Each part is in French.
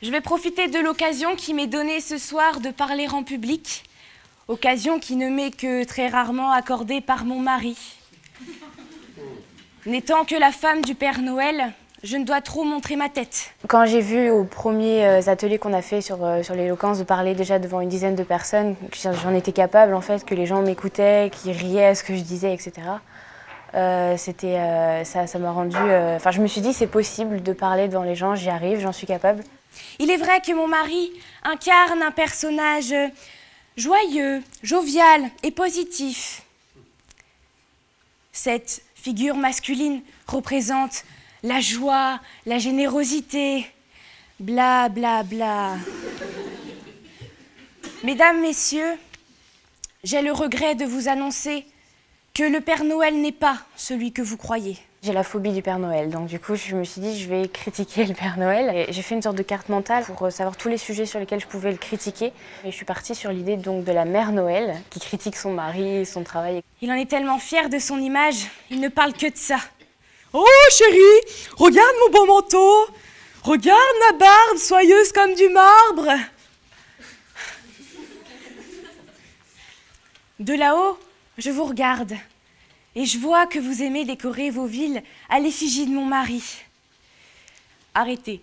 Je vais profiter de l'occasion qui m'est donnée ce soir de parler en public, occasion qui ne m'est que très rarement accordée par mon mari. N'étant que la femme du Père Noël, je ne dois trop montrer ma tête. Quand j'ai vu aux premiers euh, ateliers qu'on a fait sur, euh, sur l'éloquence de parler déjà devant une dizaine de personnes, que j'en étais capable en fait, que les gens m'écoutaient, qu'ils riaient à ce que je disais, etc. Euh, c'était, euh, ça, ça m'a rendu. euh, Enfin, je me suis dit c'est possible de parler devant les gens, j'y arrive, j'en suis capable. Il est vrai que mon mari incarne un personnage joyeux, jovial et positif. Cette figure masculine représente la joie, la générosité, bla bla bla. Mesdames, Messieurs, j'ai le regret de vous annoncer que le Père Noël n'est pas celui que vous croyez. J'ai la phobie du Père Noël, donc du coup je me suis dit je vais critiquer le Père Noël. J'ai fait une sorte de carte mentale pour euh, savoir tous les sujets sur lesquels je pouvais le critiquer. Et je suis partie sur l'idée donc de la Mère Noël qui critique son mari, son travail. Il en est tellement fier de son image, il ne parle que de ça. Oh chérie, regarde mon beau manteau. Regarde ma barbe soyeuse comme du marbre. De là-haut, je vous regarde et je vois que vous aimez décorer vos villes à l'effigie de mon mari. Arrêtez.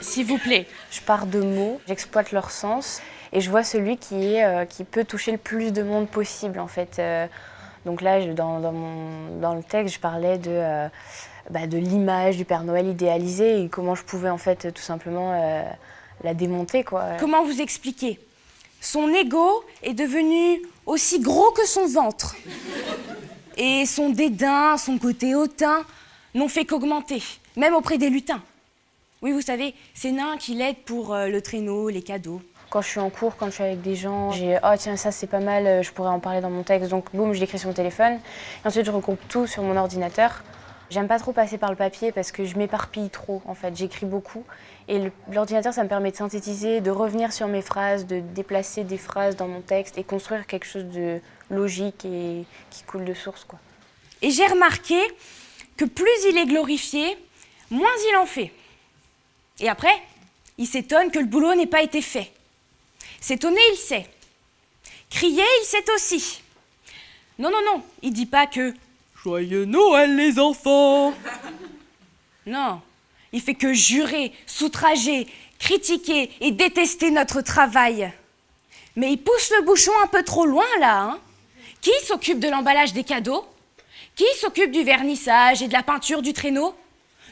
S'il vous plaît. Je pars de mots, j'exploite leur sens et je vois celui qui, euh, peut toucher le plus de monde possible en fait. Euh, donc là, dans, le texte, je parlais de, euh, bah, de l'image du Père Noël idéalisé et comment je pouvais en fait tout simplement la démonter quoi. Comment vous expliquer? Son ego est devenu aussi gros que son ventre. Et son dédain, son côté hautain, n'ont fait qu'augmenter, même auprès des lutins. Oui, vous savez, ces nains qui l'aident pour euh, le traîneau, les cadeaux. Quand je suis en cours, quand je suis avec des gens, j'ai oh tiens ça c'est pas mal, euh, je pourrais en parler dans mon texte. Donc boum, je l'écris sur mon téléphone. Et ensuite je regroupe tout sur mon ordinateur. J'aime pas trop passer par le papier parce que je m'éparpille trop en fait. J'écris beaucoup et l'ordinateur ça me permet de synthétiser, de revenir sur mes phrases, de déplacer des phrases dans mon texte et construire quelque chose de logique et qui coule de source quoi. Et j'ai remarqué que plus il est glorifié, moins il en fait. Et après, il s'étonne que le boulot n'ait pas été fait. S'étonner, il sait. Crier, il sait aussi. Non, non, non, il dit pas que Joyeux Noël les enfants. non. Il fait que jurer, s'outrager, critiquer et détester notre travail. Mais il pousse le bouchon un peu trop loin là, hein Qui s'occupe de l'emballage des cadeaux? Qui s'occupe du vernissage et de la peinture du traîneau?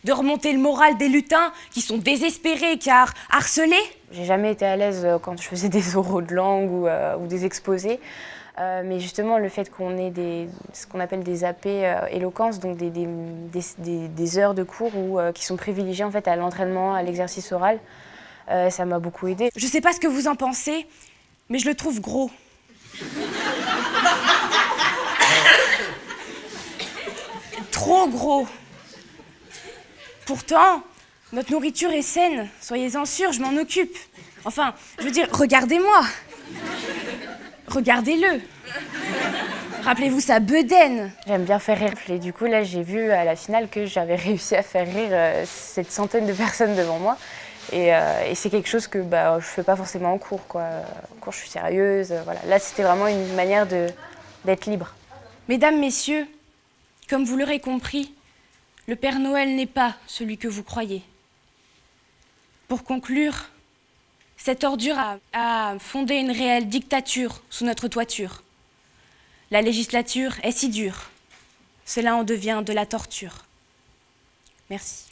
De remonter le moral des lutins qui sont désespérés car harcelés? J'ai jamais été à l'aise euh, quand je faisais des oraux de langue ou, euh, ou des exposés. Euh, mais justement, le fait qu'on ait ce qu'on appelle des AP euh, éloquence, donc des, des, des- heures de cours euh, qui sont privilégiées en fait, à l'entraînement, à l'exercice oral, ça m'a beaucoup aidé. Je sais pas ce que vous en pensez, mais je le trouve gros. Trop gros. Pourtant, notre nourriture est saine, soyez-en sûrs, je m'en occupe. Enfin, je veux dire, regardez-moi. Regardez-le. Rappelez-vous sa bedaine. J'aime bien faire rire. Et du coup, là, j'ai vu à la finale que j'avais réussi à faire rire euh, cette centaine de personnes devant moi. Et, euh, et c'est quelque chose que bah, je fais pas forcément en cours. Quoi. En cours, je suis sérieuse. euh, voilà. Là, c'était vraiment une manière d'être libre. Mesdames, Messieurs, comme vous l'aurez compris, le Père Noël n'est pas celui que vous croyez. Pour conclure, cette ordure a, fondé une réelle dictature sous notre toiture. La législature est si dure, cela en devient de la torture. Merci.